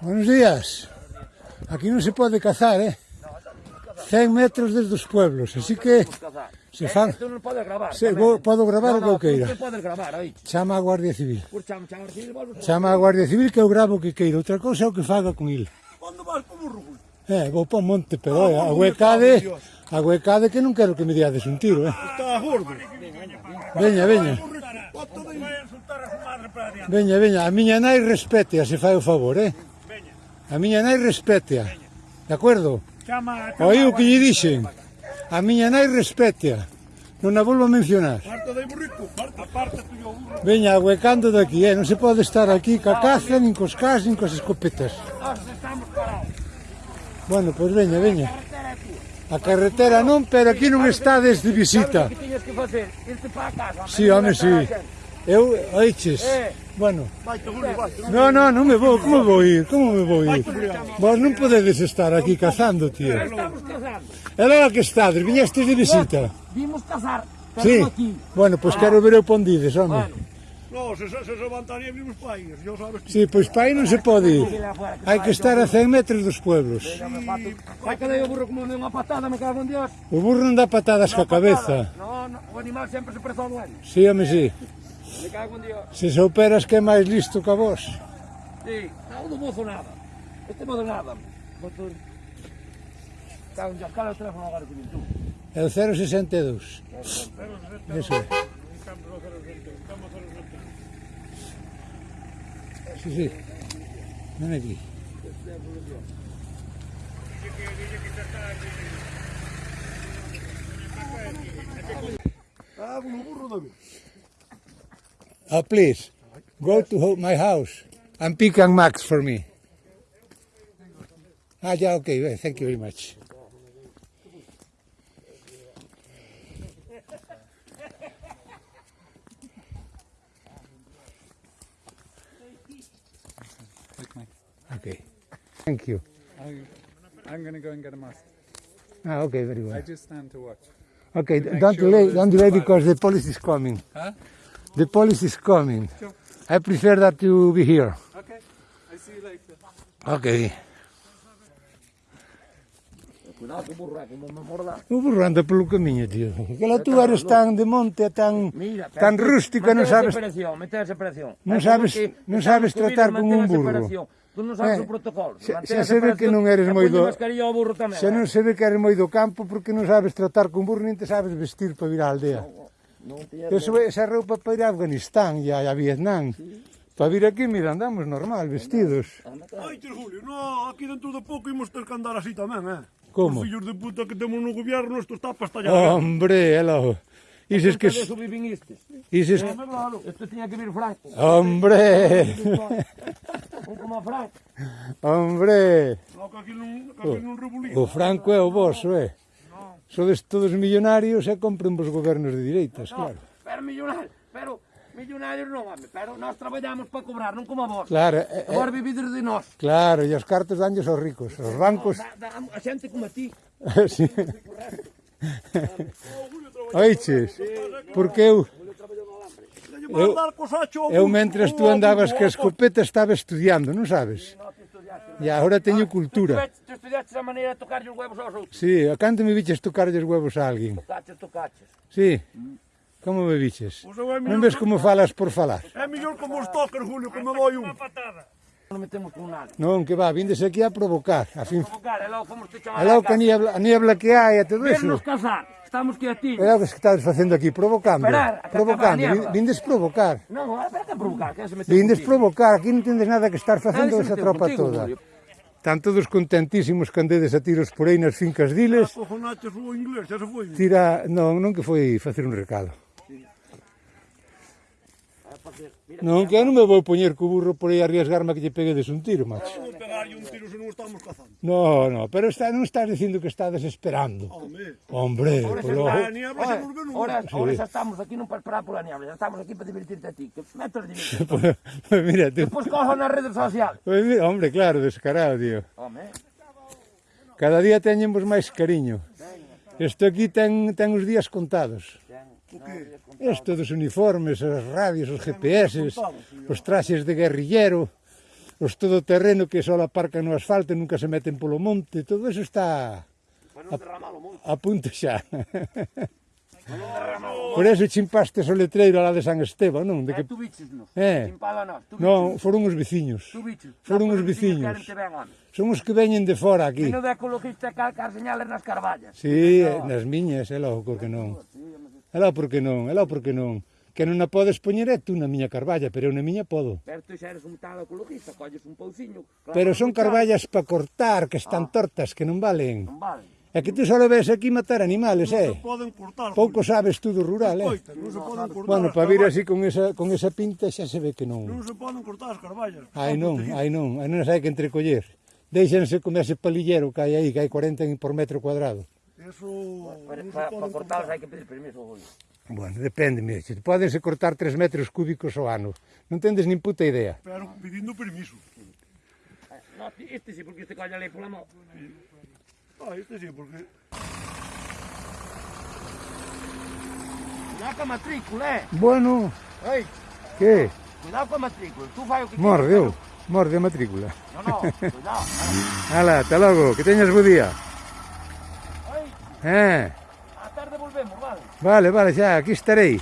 Buenos días. Aquí no se puede cazar, eh? 100 metros desde os pueblos, así que Se eh, fan... Eh, tú non podes gravar. Se, vou, podo gravar no, o que eu queira. Non, podes gravar, aí. Chama a Guardia Civil. Por chama, cham, civil, vos, chama a Guardia Civil que eu gravo o que queira. Outra cousa é o que faga con il. Onde vas, como rubul? Eh, vou para Monte pero ah, eh, a huecade, a huecade que non quero que me diades un tiro, eh. Ah, está gordo. Veña, veña. Veña, veña, a miña nai respete, se fai o favor, eh. A miña nai respete, ah. De acordo? Oí o que lle dixen. A miña nai respétea. Non a volvo a mencionar. Parta de burrico, parta, parte tuyo burro. Veña, ahuecando daqui, eh? non se pode estar aquí ca caza, nin cos cas, nin cos escopetas. Nós estamos parados. Bueno, pois veña, veña. A carretera non, pero aquí non está desde visita. Sabe que tiñas que facer? Irte para casa. Si, home, si. Sí. Eu, aiches. É. Bueno. Vaite, Juli, vaite. Non, no, non me vou, como vou ir? Como me vou ir? Vos non podedes estar aquí cazando, tío. Estamos cazando. Era que estades, viñestes de visita. Vimos cazar, pero sí. aquí. Bueno, pois pues ah. quero ver o pondides, home. Bueno. No, se, se, se levantarían os pais, yo sabes que... Sí, pois pa pai non se pode ir. Hai que estar a 100 metros dos pueblos. Vai que dei o burro como unha patada, me cago en Dios. O burro non dá patadas ca coa cabeza. No, no, o animal sempre se preza ao duelo. Sí, home, sí. Me cago en Dios. Se souperas que é máis listo que a vos. Sí, non do mozo nada. Este mozo nada. Botón. Está un jascal o teléfono agora que vin tú. É o 062. 062. Eso é. Sí, sí. Ven aquí. Ah, un burro tamén. Oh, please, go to my house and pick a max for me. Ah, yeah, okay, thank you very much. Okay, thank you. I, I'm going to go and get a mask. Ah, okay, very well. I just stand to watch. Okay, don't delay, don't delay because the police is coming. Huh? The police is coming. Sure. I prefer that you be here. Okay. I see you later. Okay. Cuidado, que burra, que me morda. O burra anda camiño, tío. Aquela tú eres tan de monte, tan, Mira, tan rústica, non sabes... separación, mete a eh, separación. Non sabes, non sabes tratar con un burro. Tú non sabes eh, o protocolo. Se, se se ve que non eres moi do... Tamén, se non se ve que eres moi do campo porque non sabes tratar con burro, nin te sabes vestir para vir á aldea. Non Eu sube, esa roupa para ir a Afganistán e a, a Vietnam. Sí. Para vir aquí, mira, andamos normal, vestidos. Ai, Julio, no, aquí dentro de pouco imos ter que andar así tamén, eh? Como? Os fillos de puta que temos no gobierno, isto está para estallar. Hombre, ela... Ises que... Ises... Eh, isto tiña que vir Franco. Hombre! Un como Franco. Hombre! No, que aquí non, que aquí non o Franco é o vosso, eh? sodes todos millonarios e compren vos gobernos de direitas, no, claro. Pero millonario, pero millonarios non, home, pero nós traballamos para cobrar, non como a vos. Claro. Eh, vos eh, vivides de nós. Claro, e os cartos danlles aos ricos, aos bancos... No, da, da, a xente como a ti. sí. Oiches, porque eu... Eu, eu mentres tú andabas que a escopeta estaba estudiando, non sabes? E agora teño cultura cambiaste a maneira de tocarlle os huevos aos outros? Sí, a canto me viches tocarlle os huevos a alguén? Tocaches, tocaches. Sí. Como me viches? Pues é non ves como falas por falar? É mellor como os toques, Julio, que me doi un. Non metemos con nada. Non, que va, vindes aquí a provocar. A, fin... a provocar, é logo como te chamar a logo que a niebla, a niebla que hai e todo eso. Casar, estamos que a ti. É o que estás facendo aquí, provocando. Esperar, provocando, vindes provocar. Non, para que provocar? Que se vindes provocar, aquí non tendes nada que estar facendo esa tropa contigo, toda. Julio. Están todos contentísimos candedes a tiros por aí nas fincas diles. O inglés, foi? Tira, non, non que foi facer un recado facer. Mira, non, que non me vou poñer co burro por aí arriesgarme que lle pegue des un tiro, macho. Non pegarlle un tiro se non estamos cazando. No, no, pero está, non estás dicindo que estás desesperando. Hombre, Hombre ahora, polo... a niebla, ahora, ahora xa estamos aquí non para esperar pola niebla, estamos aquí para divertirte a ti, que metes de pues, mira, tú. Pois cojo nas redes sociales. Pues, mira, hombre, claro, descarado, tío. Home. Cada día teñemos máis cariño. Isto aquí ten, ten os días contados. Isto ah, dos uniformes, as radios, os GPS, os traxes de guerrillero, os todoterreno que só aparcan no asfalto e nunca se meten polo monte, todo eso está a, a punto xa. Por eso chimpaste o letreiro lá de San Esteban, non? De ah, que... Eh, tú biches nos, eh. chimpala nos. Tú non, foron os veciños. Tú biches. Foron os veciños. Son os que veñen de fora aquí. Que non de ecologista calcar señales nas carballas. Sí, eh, nas miñas, é eh, lógico que non. Sí, Alá porque non, alá porque non. Que non a podes poñer é tú na miña carballa, pero eu na miña podo. Pero tú xa eres un tal ecologista, colles un pouciño. Claro, pero son carballas para cortar, que están ah, tortas, que non valen. Non valen. É que tú só ves aquí matar animales, non eh? Non se poden cortar. Pouco sabes tú do rural, eh. Escoita, eh? Non se poden cortar. Bueno, para vir así con esa, con esa pinta xa se ve que non. Non se poden cortar as carballas. Ai non, ai non, ai non, non sai que entrecoller. Deixense comer ese palillero que hai aí, que hai 40 por metro cuadrado. Eso, para, eso para, para cortarlos hai que pedir permiso, Julio. Bueno, depende, mire, podense cortar 3 metros cúbicos ao ano. Non tendes nin puta idea. Pero pedindo permiso. Eh, no, este sí, porque este colla lei pola mão. Ah, este sí, porque... Cuidado coa matrícula, eh? Bueno. Ei. Que? Cuidado coa matrícula, tú fai o que... Mordeu, Morde a matrícula. No, no, cuidado. Ala, hasta logo, que teñas bo día. Eh. A tarde volvemos, vale? Vale, vale, xa, aquí estarei.